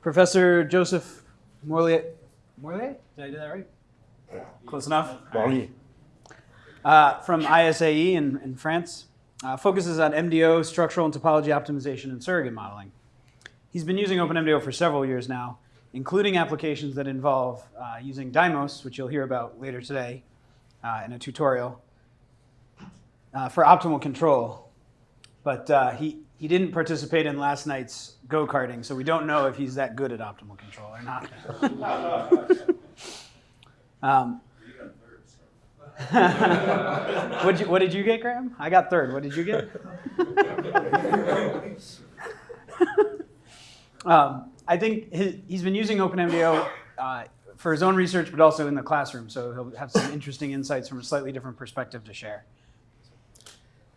Professor Joseph Morlier, Morlier? Did I do that right? Close enough? Morlier. Uh, from ISAE in, in France, uh, focuses on MDO, structural and topology optimization, and surrogate modeling. He's been using OpenMDAO for several years now, including applications that involve uh, using Dymos, which you'll hear about later today uh, in a tutorial, uh, for optimal control. But uh, he, he didn't participate in last night's go-karting, so we don't know if he's that good at optimal control or not. um, what, did you, what did you get, Graham? I got third. What did you get? um, I think his, he's been using OpenMDAO uh, for his own research, but also in the classroom. So he'll have some interesting insights from a slightly different perspective to share.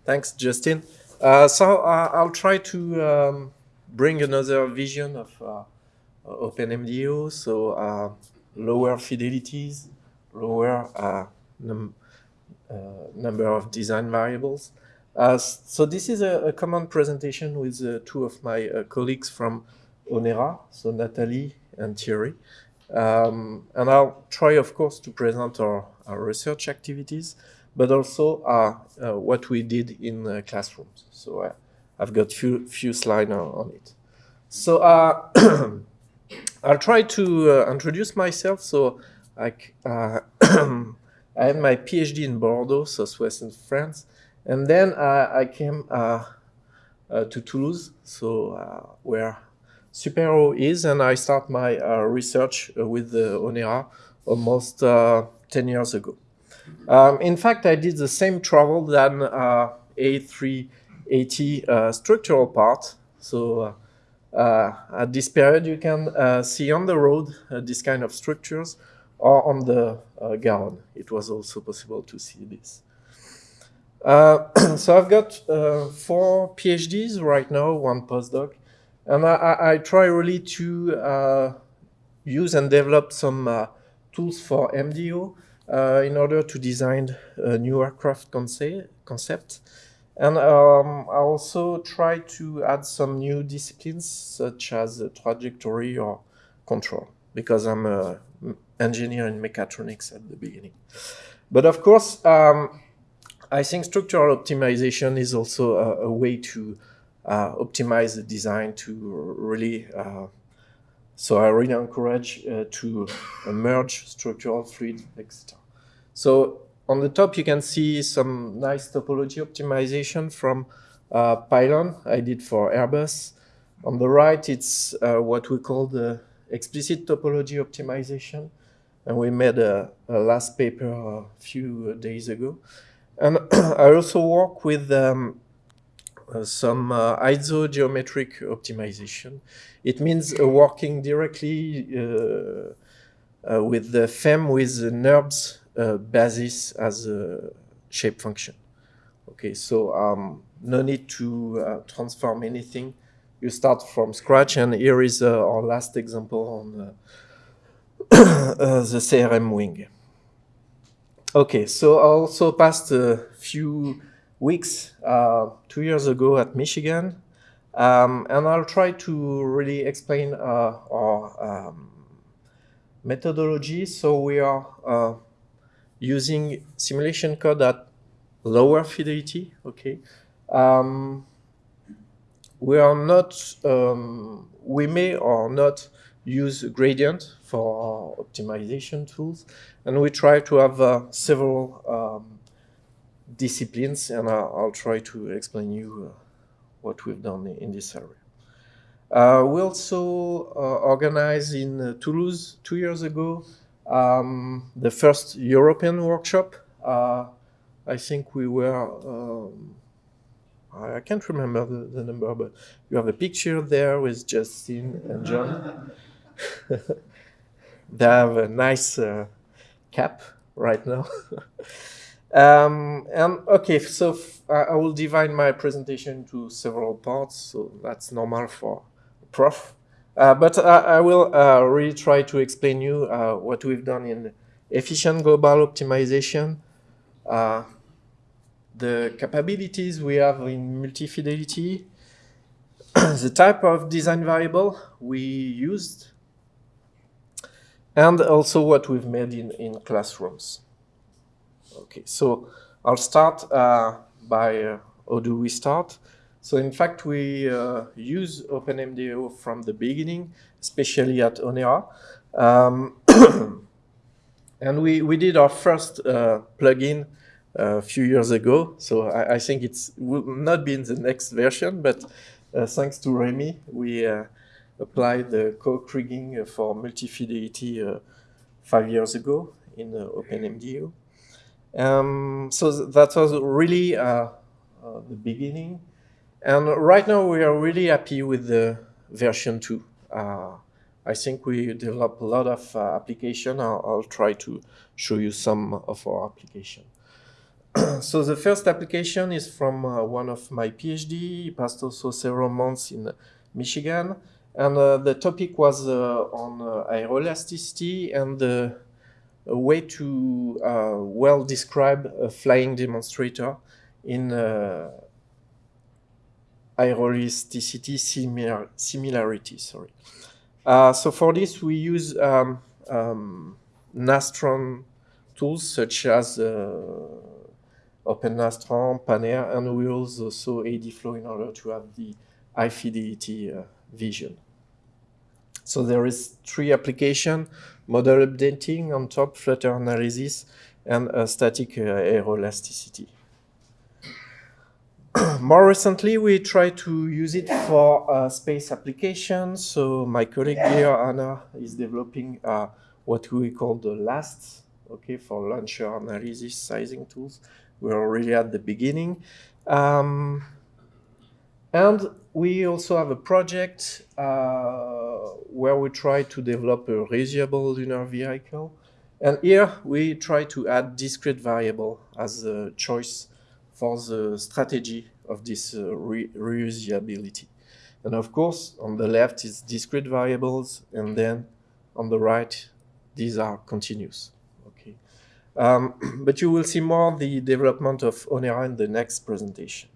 Thanks, Justin. Uh, so uh, I'll try to um, bring another vision of uh, OpenMDAO. So uh, lower fidelities, lower uh, num number of design variables. so this is a, a, common presentation with two of my colleagues from Onera, so Natalie and Thierry. Um, and I'll try, of course, to present our, our research activities, but also uh, uh, what we did in uh, classrooms. So uh, I've got few few slides on it. So uh, I'll try to uh, introduce myself. So I, I my PhD in Bordeaux, southwestern France, and then I came to Toulouse, so where SUPAERO is, and I start my uh, research uh, with uh, Onera almost 10 years ago. Um, in fact, I did the same travel than A380 structural part. So uh, at this period, you can uh, see on the road uh, this kind of structures or on the Garonne. It was also possible to see this. so I've got four PhDs right now, one postdoc, and I, I try really to uh, use and develop some uh, tools for MDO uh, in order to design a new aircraft conce concept. And um, I also try to add some new disciplines such as trajectory or control because I'm an engineer in mechatronics at the beginning. But of course, um, I think structural optimization is also a, a way to uh, optimize the design to really uh, so I really encourage uh, to merge structural fluid, etc. So on the top, you can see some nice topology optimization from uh, Pylon I did for Airbus. On the right, it's uh, what we call the explicit topology optimization. And we made a, a last paper a few days ago. And I also work with um, uh, some uh, isogeometric optimization. It means uh, working directly with the FEM with the NURBS basis as a shape function. Okay, so um, no need to transform anything. You start from scratch, and here is our last example on the CRM wing. Okay, so I also passed a few weeks uh, two years ago at Michigan. Um, and I'll try to really explain uh, our um, methodology. So we are uh, using simulation code at lower fidelity, okay? Um, we are not, um, we may or not use gradient for optimization tools, and we try to have uh, several um, disciplines, and I'll, I'll, try to explain you uh, what we've done in this area. Uh, we also uh, organized in uh, Toulouse two years ago um, the first European workshop. Uh, I think we were, um, I can't remember the, the, number, but you have a picture there with Justin and John. they have a nice cap right now. Um, and okay, so I will divide my presentation into several parts, so that's normal for prof. Uh, but I, I will uh, really try to explain you uh, what we've done in efficient global optimization, uh, the capabilities we have in multi-fidelity, the type of design variable we used, and also what we've made in, in classrooms. Okay, so I'll start uh, by uh, how do we start? So in fact, we uh, use OpenMDAO from the beginning, especially at Onera. Um, and we, we did our first uh, plugin uh, a few years ago. So I, I, think it will not be in the next version, but uh, thanks to Remy, we applied the co-kriging for multi-fidelity five years ago in OpenMDAO. Um, so that was really the beginning. And right now we are really happy with the version 2. Uh, I think we develop a lot of uh, application. I'll, I'll, try to show you some of our application. so the first application is from uh, one of my PhD. He passed also several months in Michigan. And uh, the topic was uh, on uh, aeroelasticity and a way to well describe a flying demonstrator in aeroelasticity similar, similarity. Sorry. Uh, so for this, we use um, um, Nastran tools such as uh, OpenNastran, Panair, and we also ADFlow in order to have the high fidelity uh, vision. So there is three application, model updating on top, flutter analysis, and static uh, aeroelasticity. more recently, we try to use it for uh, space applications. So my colleague here, Anna, is developing uh, what we call the LAST, okay, for launcher analysis sizing tools. We're already at the beginning. Um, and we also have a project uh, where we try to develop a reusable lunar vehicle. And here we try to add discrete variable as a choice for the strategy of this uh, re reusability. And of course, on the left is discrete variables, and then on the right, these are continuous. Okay, um, but you will see more the development of Onera in the next presentation.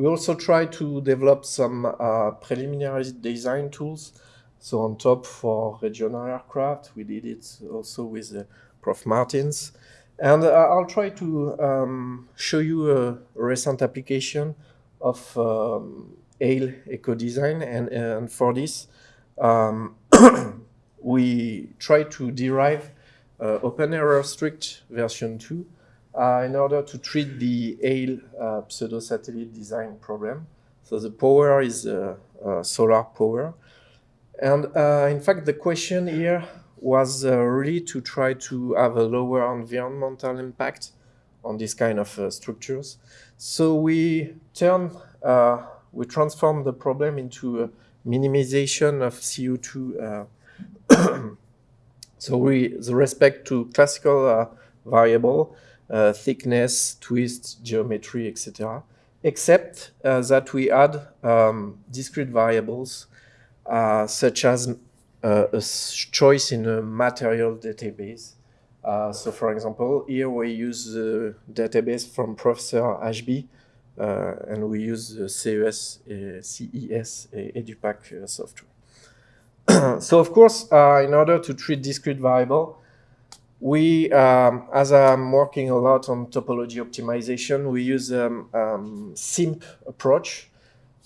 We also try to develop some uh, preliminary design tools. So on top for regional aircraft, we did it also with uh, Prof. Martins. And uh, I'll try to um, show you a recent application of um, HALE Eco Design. And, and for this, um, we try to derive uh, OpenAeroStruct version 2 uh, in order to treat the HALE uh, pseudo-satellite design problem. So the power is uh, uh, solar power. And in fact, the question here was uh, really to try to have a lower environmental impact on this kind of uh, structures. So we turn, uh, we transform the problem into a minimization of CO2. Uh, so we, the respect to classical uh, variable, uh, thickness, twist, geometry, etc. Except that we add um, discrete variables such as uh, a choice in a material database. Uh, so for example, here we use the database from Professor Ashby, uh, and we use the CES, uh, CES uh, EduPack uh, software. so of course, in order to treat discrete variable, we, um, as I'm working a lot on topology optimization, we use um, um, SIMP approach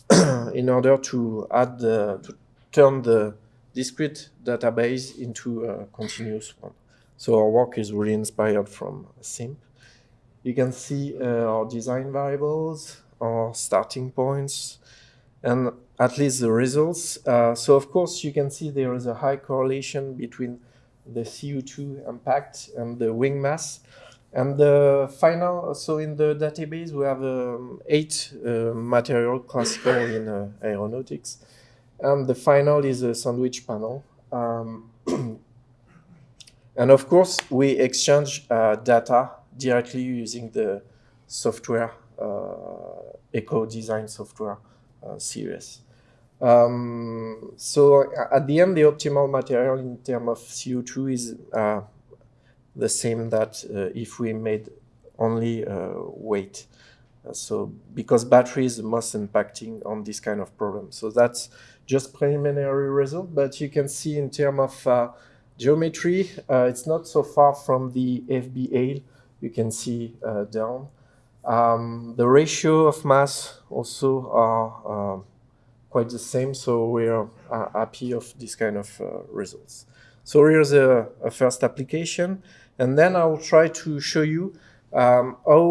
in order to add, the, to turn the discrete database into a continuous one. So our work is really inspired from SIMP. You can see uh, our design variables, our starting points, and at least the results. Uh, so of course you can see there is a high correlation between the CO2 impact and the wing mass. And the final, so in the database we have um, eight uh, material classical in uh, aeronautics. And the final is a sandwich panel. Um, and of course, we exchange uh, data directly using the software, uh, eco design software uh, series. Um, so at the end, the optimal material in terms of CO2 is uh, the same that uh, if we made only uh, weight. Uh, so because battery is most impacting on this kind of problem. So that's just preliminary result, but you can see in terms of uh, geometry, uh, it's not so far from the FBA. You can see down. Um, the ratio of mass also are quite the same, so we're uh, happy of this kind of uh, results. So here's a, a, first application, and then I'll try to show you um, how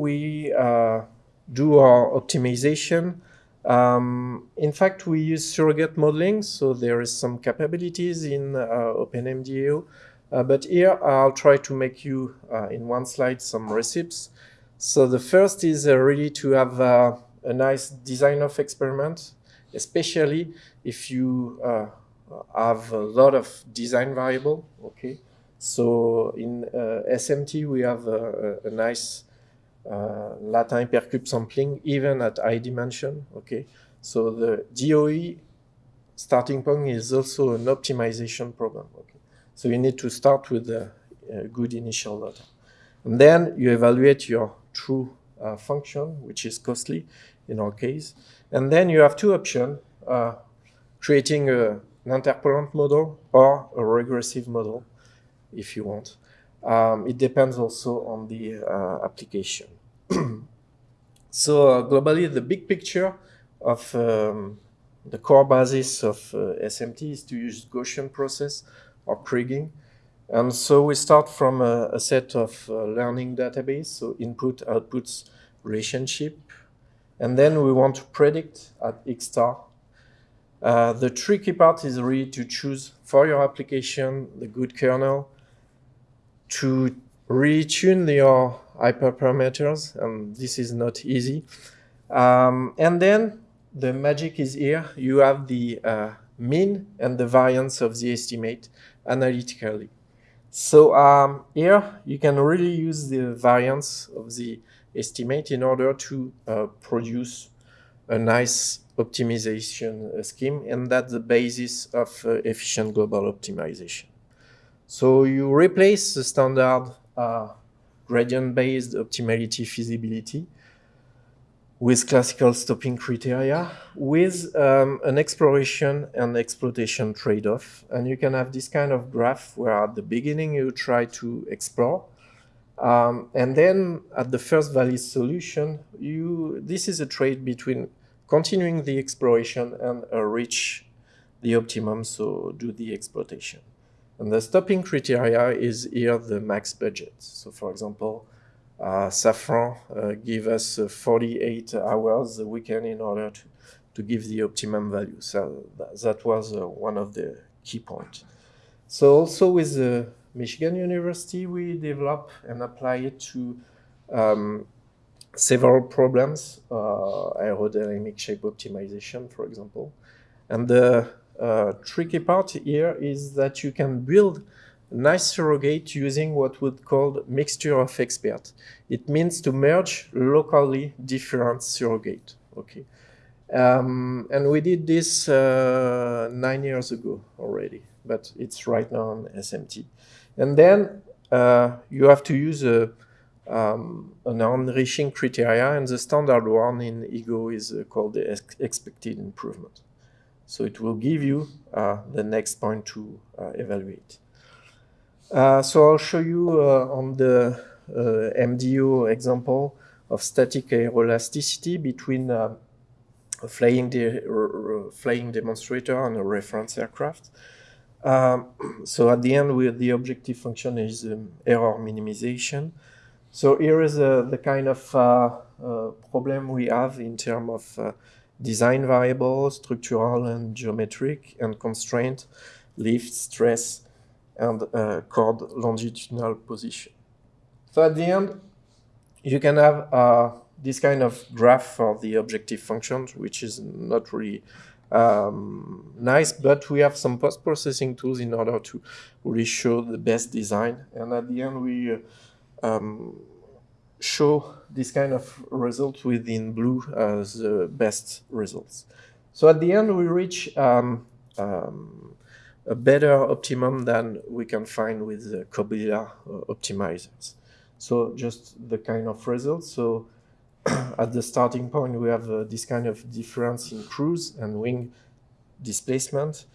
we uh, do our optimization. Um, in fact, we use surrogate modeling, so there is some capabilities in uh, OpenMDAO. Uh, but here I'll try to make you, uh, in one slide, some recipes. So the first is really to have a nice design of experiment, especially if you uh, have a lot of design variable, okay? So in SMT, we have a, a, a nice uh, Latin hypercube sampling even at high dimension. Okay, so the DOE starting point is also an optimization problem. Okay, so you need to start with a, a good initial data, and then you evaluate your true uh, function, which is costly in our case, and then you have two options: uh, creating a, an interpolant model or a regressive model, if you want. Um, it depends also on the uh, application. so uh, globally, the big picture of um, the core basis of uh, SMT is to use Gaussian process or kriging. And so we start from a, a set of uh, learning database, so input outputs relationship. And then we want to predict at X star. Uh, the tricky part is really to choose for your application the good kernel, to retune your hyperparameters, and this is not easy. Um, and then the magic is here. You have the uh, mean and the variance of the estimate analytically. So um, here you can really use the variance of the estimate in order to uh, produce a nice optimization uh, scheme, and that's the basis of uh, efficient global optimization. So you replace the standard uh, gradient-based optimality feasibility with classical stopping criteria with um, an exploration and exploitation trade-off. And you can have this kind of graph where at the beginning you try to explore. Um, and then at the first valid solution, you this is a trade between continuing the exploration and uh, reach the optimum, so do the exploitation. And the stopping criteria is here the max budget. So for example, uh, Safran uh, give us uh, 48 hours a weekend in order to, to give the optimum value. So that, that was uh, one of the key points. So also with the Michigan University, we develop and apply it to um, several problems, uh, aerodynamic shape optimization, for example. And the uh, tricky part here is that you can build nice surrogate using what would call mixture of expert. It means to merge locally different surrogate. Okay, um, and we did this uh, nine years ago already, but it's right now on SMT. And then uh, you have to use a, um, an enriching criteria, and the standard one in EGO is uh, called the ex expected improvement. So it will give you uh, the next point to uh, evaluate. So I'll show you on the MDO example of static aeroelasticity between a flying, de flying demonstrator and a reference aircraft. Um, so at the end, we, the objective function is um, error minimization. So here is uh, the kind of uh, uh, problem we have in terms of design variable, structural and geometric, and constraint, lift, stress, and uh, chord longitudinal position. So at the end, you can have uh, this kind of graph for the objective function, which is not really um, nice, but we have some post-processing tools in order to really show the best design. And at the end, we uh, um, show this kind of result within blue as the best results. So at the end, we reach um, um, a better optimum than we can find with the COBYLA uh, optimizers. So just the kind of results. So at the starting point, we have uh, this kind of difference in cruise and wing displacement.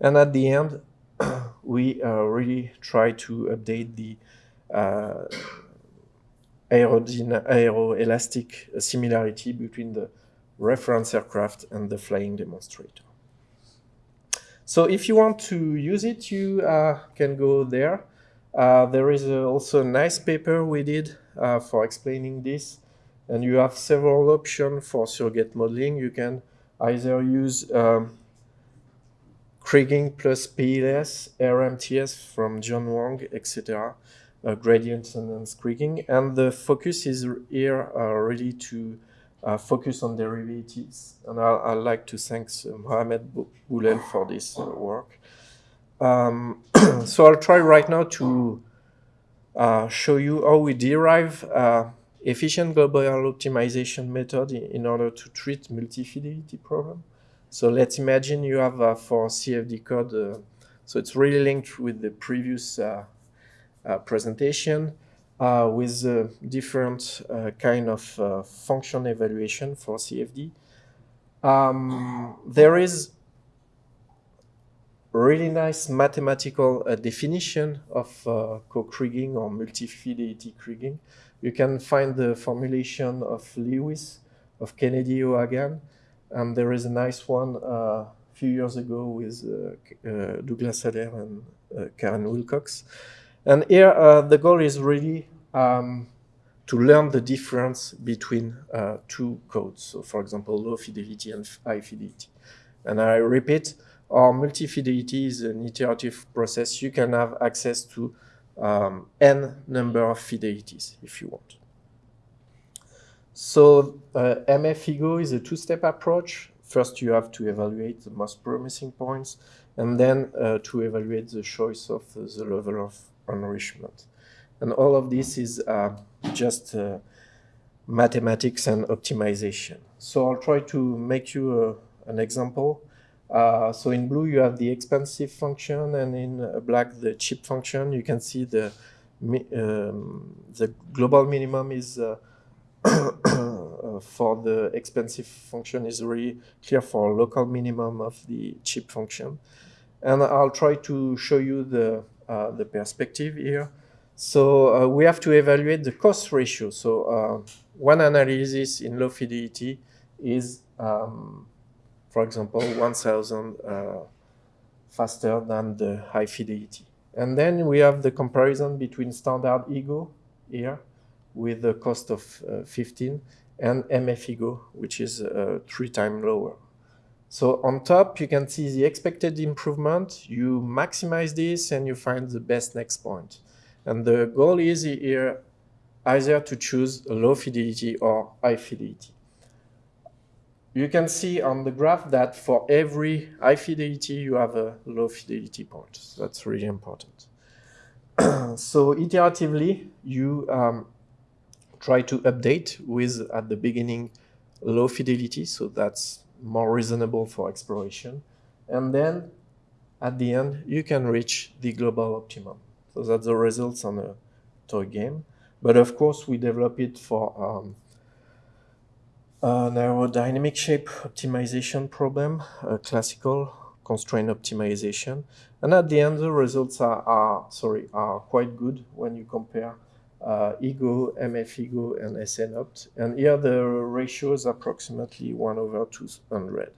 And at the end, we uh, really try to update the uh, aeroelastic similarity between the reference aircraft and the flying demonstrator. So if you want to use it, you uh, can go there. Uh, there is uh, also a nice paper we did uh, for explaining this. And you have several options for surrogate modeling. You can either use um, kriging plus PLS, RMTS from John Hwang, etc., uh, gradient and kriging. And the focus is here uh, really to uh, focus on derivatives. And I, I'd like to thank uh, Mohamed Bouhlel for this uh, work. Um, so I'll try right now to uh, show you how we derive efficient global optimization method in, order to treat multi-fidelity problem. So let's imagine you have uh, for CFD code, so it's really linked with the previous presentation uh, with uh, different uh, kind of uh, function evaluation for CFD. Um, there is really nice mathematical uh, definition of uh, co-kriging or multi-fidelity kriging. You can find the formulation of Lewis, of Kennedy O'Hagan, and there is a nice one a few years ago with Douglas Allaire and Karen Willcox. And here, uh, the goal is really um, to learn the difference between uh, two codes. So, for example, low fidelity and high fidelity. And I repeat, our multi-fidelity is an iterative process. You can have access to um, n number of fidelities if you want. So uh, MFEGO is a two-step approach. First, you have to evaluate the most promising points, and then uh, to evaluate the choice of uh, the level of enrichment. And all of this is uh, just uh, mathematics and optimization. So I'll try to make you uh, an example. Uh, so in blue, you have the expensive function, and in black, the cheap function. You can see the um, the global minimum is uh, for the expensive function is really clear for local minimum of the cheap function. And I'll try to show you the uh, the perspective here. So uh, we have to evaluate the cost ratio. So uh, one analysis in low fidelity is, um, for example, 1,000 faster than the high fidelity. And then we have the comparison between standard ego here with the cost of uh, 15 and MF ego, which is uh, three times lower. So on top, you can see the expected improvement. You maximize this and you find the best next point. And the goal is here either to choose a low fidelity or high fidelity. You can see on the graph that for every high fidelity, you have a low fidelity point. So that's really important. so iteratively, you um, try to update with, at the beginning, low fidelity. So that's more reasonable for exploration. And then at the end, you can reach the global optimum. So that's the results on a toy game. But of course, we develop it for um, an aerodynamic shape optimization problem, a classical constraint optimization. And at the end, the results are, are sorry, are quite good when you compare uh, ego, and SNOPT. And here the ratio is approximately 1 over 200.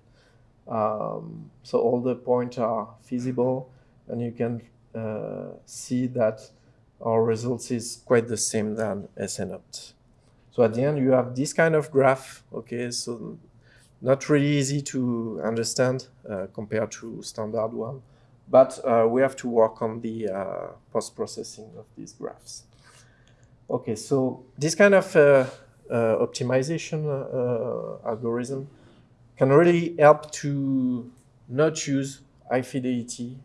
Um, so all the points are feasible, and you can uh, see that our results is quite the same than SNOPT. So at the end, you have this kind of graph, okay, so not really easy to understand uh, compared to standard one, but uh, we have to work on the uh, post-processing of these graphs. Okay, so this kind of uh, uh, optimization uh, algorithm can really help to not use high fidelity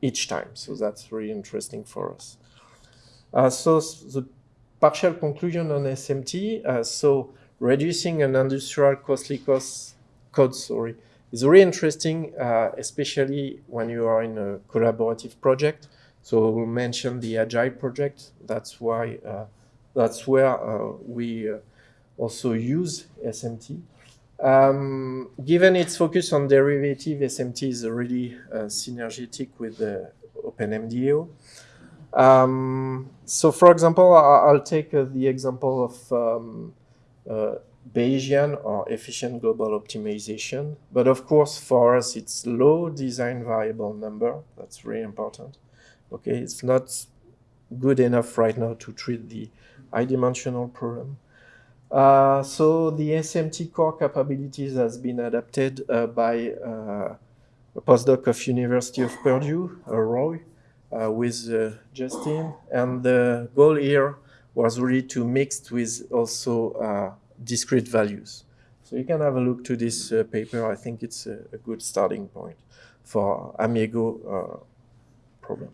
each time. So that's really interesting for us. So the partial conclusion on SMT, uh, so reducing an industrial costly cost code, sorry, is really interesting, especially when you are in a collaborative project. So we'll mention the Agile project. That's why uh, that's where uh, we uh, also use SMT. Um, given its focus on derivative, SMT is really uh, synergetic with the OpenMDAO. Um, so, for example, I'll take uh, the example of um, uh, Bayesian or efficient global optimization. But of course, for us, it's low design variable number. That's very important. Okay, it's not good enough right now to treat the high dimensional problem. Uh, so the SMT core capabilities has been adapted uh, by uh, a postdoc of University of Purdue, uh, Roy, with uh, Justin, and the goal here was really to mix with also discrete values. So you can have a look to this paper. I think it's a, a, good starting point for Amigo problem.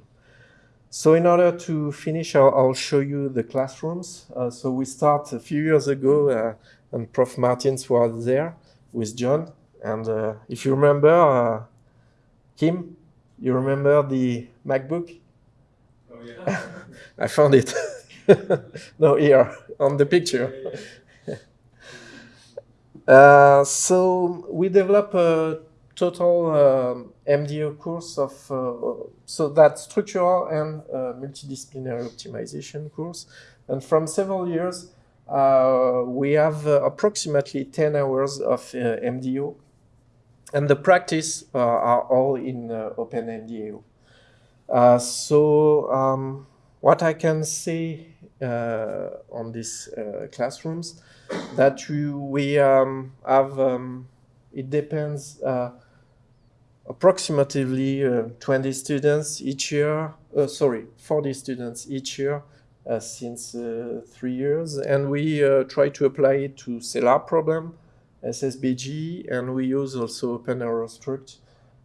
So in order to finish, I'll, I'll show you the classrooms. Uh, so we start a few years ago, uh, and Prof. Martins was there with John. And uh, if you remember, uh, Kim, you remember the MacBook? Oh, yeah. I found it. no, here, on the picture. Uh, so we develop a total um, MDO course of, uh, so that structural and uh, multidisciplinary optimization course. And from several years, uh, we have approximately 10 hours of MDO. And the practice are all in OpenMDAO. so um, what I can say uh, on these uh, classrooms that you, we um, have, um, it depends, uh, approximately uh, 20 students each year, uh, sorry, 40 students each year uh, since uh, three years. And we uh, try to apply it to Sellar problem, SSBJ, and we use also OpenAeroStruct.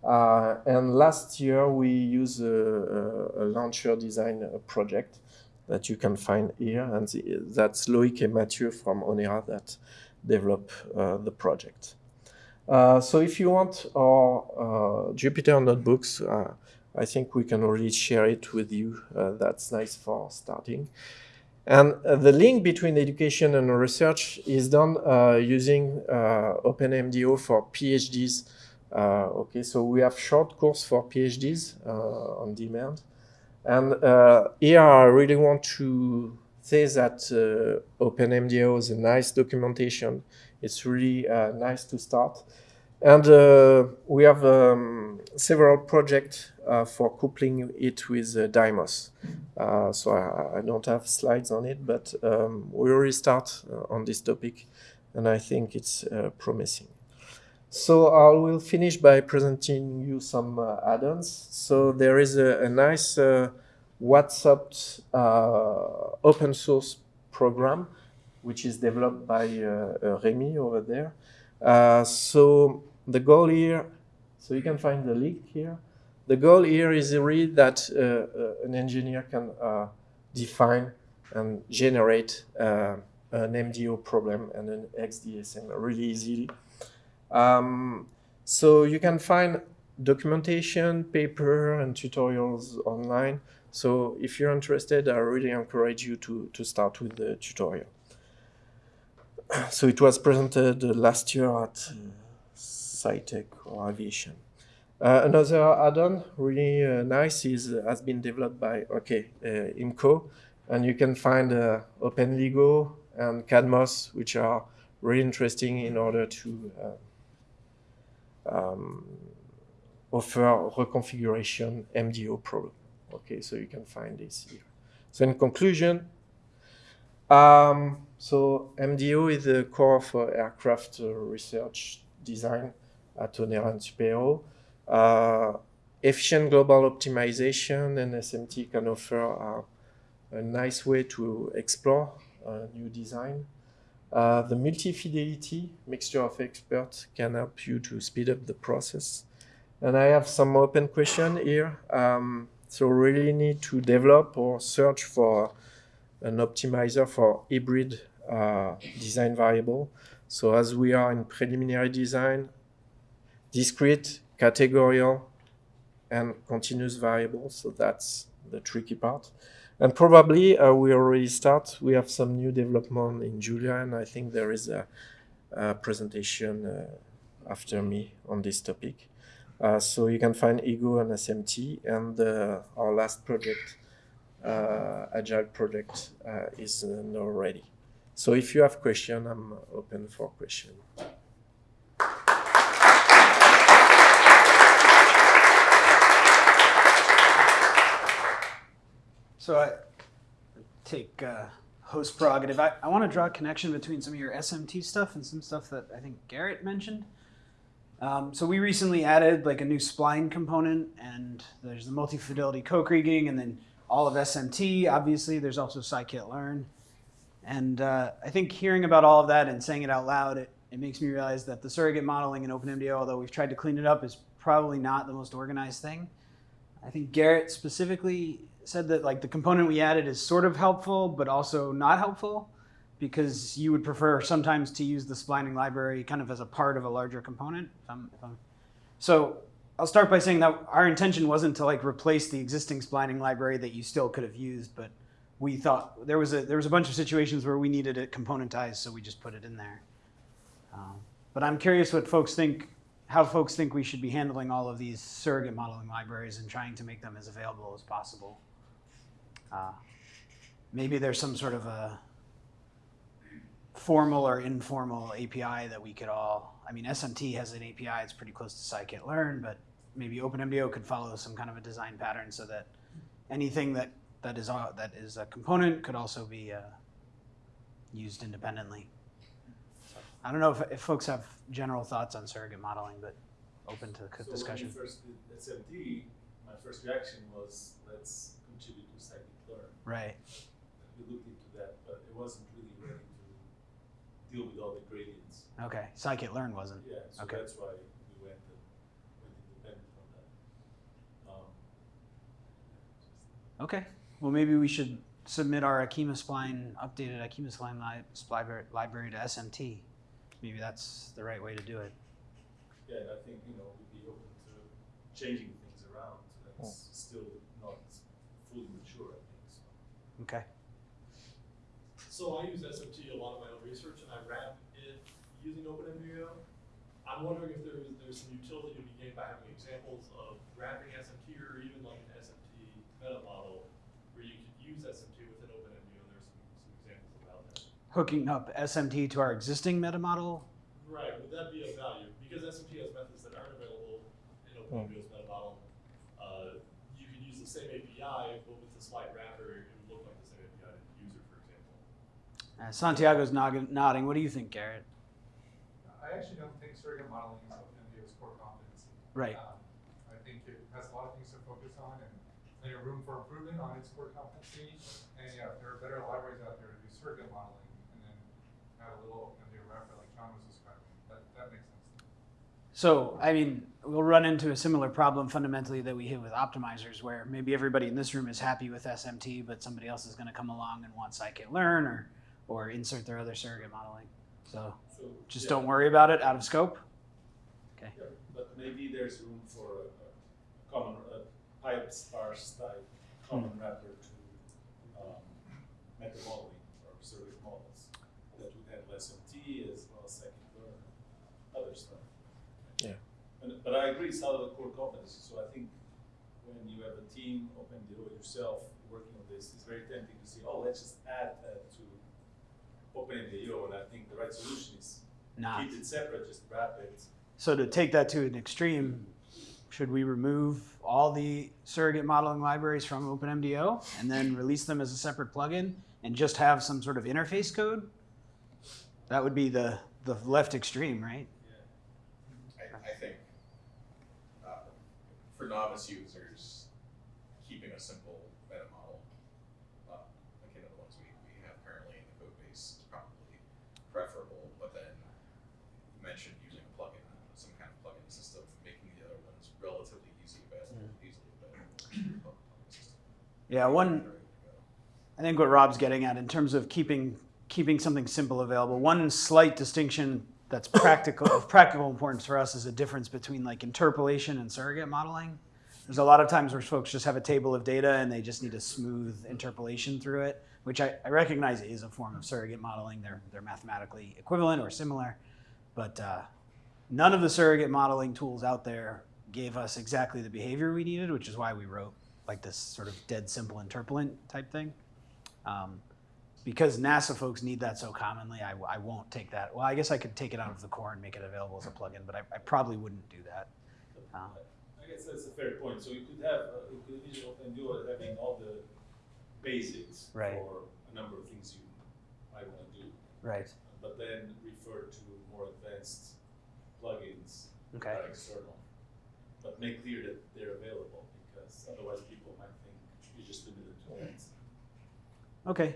Uh, and last year we use a, a launcher design project that you can find here, and that's Loic and Mathieu from Onera that develop the project. Uh, so if you want our uh, Jupyter notebooks, uh, I think we can already share it with you. Uh, that's nice for starting. And uh, the link between education and research is done using OpenMDAO for PhDs. okay, so we have short course for PhDs on demand. And here I really want to say that OpenMDAO is a nice documentation it's really uh, nice to start. And uh, we have um, several projects uh, for coupling it with uh, Dymos. Uh, so I, I, don't have slides on it, but um, we already start uh, on this topic, and I think it's uh, promising. So I will finish by presenting you some add-ons. So there is a, a nice WhatsOpt open source program which is developed by uh, uh, Remy over there. Uh, so the goal here, so you can find the link here. The goal here is really that an engineer can define and generate an MDO problem and an XDSM really easily. Um, so you can find documentation, paper, and tutorials online. So if you're interested, I really encourage you to, to start with the tutorial. so it was presented last year at uh, SciTech or Aviation. Uh, another add-on, really uh, nice, is uh, has been developed by okay uh, IMCO, and you can find uh, OpenLEGO and KADMOS, which are really interesting in order to um, offer reconfiguration MDO problem. Okay, so you can find this here. So in conclusion, um, so MDO is the core for aircraft research design at Onera and. Uh, efficient global optimization and SMT can offer uh, a nice way to explore new design. Uh, the multi-fidelity mixture of experts can help you to speed up the process. And I have some open question here. Um, so really need to develop or search for an optimizer for hybrid uh, design variable. So as we are in preliminary design, discrete, categorical, and continuous variables. So that's the tricky part. And probably uh, we already start. We have some new development in Julia, and I think there is a, a presentation uh, after me on this topic. Uh, so you can find Ego and SMT, and uh, our last project, uh, Agile project, uh, is now ready. So if you have question, I'm open for question. So I take uh, host prerogative. I, I want to draw a connection between some of your SMT stuff and some stuff that I think Garrett mentioned. Um, so we recently added like a new spline component, and there's the multi-fidelity co-kriging, and then all of SMT. Obviously, there's also scikit-learn, and uh, I think hearing about all of that and saying it out loud, it, it makes me realize that the surrogate modeling in OpenMDAO, although we've tried to clean it up, is probably not the most organized thing. I think Garrett specifically said that like the component we added is sort of helpful, but also not helpful because you would prefer sometimes to use the splining library kind of as a part of a larger component. If I'm, if I'm, so I'll start by saying that our intention wasn't to like replace the existing splining library that you still could have used, but we thought there was a there was a bunch of situations where we needed it componentized, so we just put it in there. Um, but I'm curious what folks think, how folks think we should be handling all of these surrogate modeling libraries and trying to make them as available as possible. Uh, maybe there's some sort of a formal or informal API that we could all. I mean, SMT has an API; it's pretty close to scikit-learn, but maybe OpenMDAO could follow some kind of a design pattern so that anything that that is uh, that is a component could also be uh, used independently. So, I don't know if, if folks have general thoughts on surrogate modeling, but open to So discussion. when we first did SMT, my first reaction was, let's contribute to scikit-learn. Right. We looked into that, but it wasn't really ready to deal with all the gradients. Okay. Scikit-learn wasn't. Yeah, so Okay. that's why we went, uh, went independent from that. Um, Okay. Well, maybe we should submit our Akima Spline, updated Akima Spline li- library, library to SMT. Maybe that's the right way to do it. Yeah, and I think, you know, we'd be open to changing things around, so that's still not fully mature, I think, so. Okay. So I use SMT a lot of my own research and I wrap it using OpenMDAO. I'm wondering if there's, there's some utility to be gained by having examples of wrapping SMT or even like an SMT meta model where you could use SMT within OpenMDAO. There's some, some examples about that. Hooking up SMT to our existing meta model. Right, would that be of value? Because SMT has methods that aren't available in OpenMDAO's meta model. Uh, you could use the same API, but with the slight wrapper, it would look like the same API to the user, for example. Uh, Santiago's nodding. What do you think, Garrett? I actually don't think surrogate modeling is OpenMDAO's core competency. Right. Um, I think it has a lot of things to focus on and plenty of room for improvement on its core competency. And yeah, there are better libraries out there to do surrogate modeling and then have a little OpenMDAO wrapper like John was describing, that, that makes sense. So, I mean, we'll run into a similar problem fundamentally that we hit with optimizers, where maybe everybody in this room is happy with SMT, but somebody else is going to come along and want scikit-learn or, or insert their other surrogate modeling. So, So, just yeah. don't worry about it. Out of scope. Okay. Yeah, but maybe there's room for a, a common, a pyOptSparse type common wrapper to, um, meta modeling or surrogate models that would handle SMT as well as scikit-learn, other stuff. Yeah. And, but I agree, it's out of the core competency, so I think when you have a team, OpenMDAO yourself, working on this, it's very tempting to say, oh, let's just add that to OpenMDAO, and I think the right solution is Nah. keep it separate, just wrap it So to take that to an extreme, should we remove all the surrogate modeling libraries from OpenMDAO and then release them as a separate plugin and just have some sort of interface code? That would be the, the left extreme, right? I, I think, uh, for novice users, keeping a simple meta model, uh, akin to the ones we, we have currently in the code base is probably preferable, but then you mentioned using a plugin, some kind of plugin system, making the other ones relatively easy available, easily available. plugin system. Yeah, one. I think what Rob's getting at in terms of keeping keeping something simple available. One slight distinction that's practical of practical importance for us is a difference between like interpolation and surrogate modeling. there's a lot of times where folks just have a table of data and they just need a smooth interpolation through it, which I, I recognize is a form of surrogate modeling. They're, they're mathematically equivalent or similar, but uh, none of the surrogate modeling tools out there gave us exactly the behavior we needed, which is why we wrote like this sort of dead simple interpolant type thing. Um, because NASA folks need that so commonly, I, I won't take that. Well, I guess I could take it out of the core and make it available as a plugin, but I, I probably wouldn't do that. Um, I guess that's a fair point. So you could have, uh, you could envision having all the basics Right. for a number of things you might want to do, right. but then refer to more advanced plugins Okay. that are external. But make clear that they're available otherwise people might think you're just limited to that. Okay.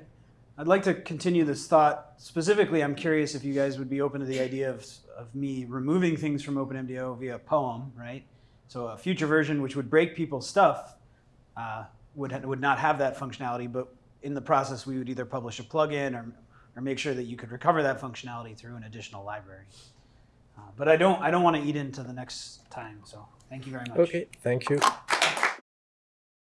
I'd like to continue this thought. Specifically, I'm curious if you guys would be open to the idea of, of me removing things from OpenMDAO via POEM, right? So a future version which would break people's stuff uh, would, would not have that functionality, but in the process, we would either publish a plugin or, or make sure that you could recover that functionality through an additional library. Uh, but I don't, I don't want to eat into the next time, so thank you very much. Okay, thank you.